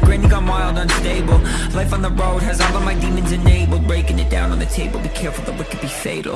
Granny gone wild, unstable. Life on the road has all of my demons enabled. Breaking it down on the table, be careful, the wicked be fatal.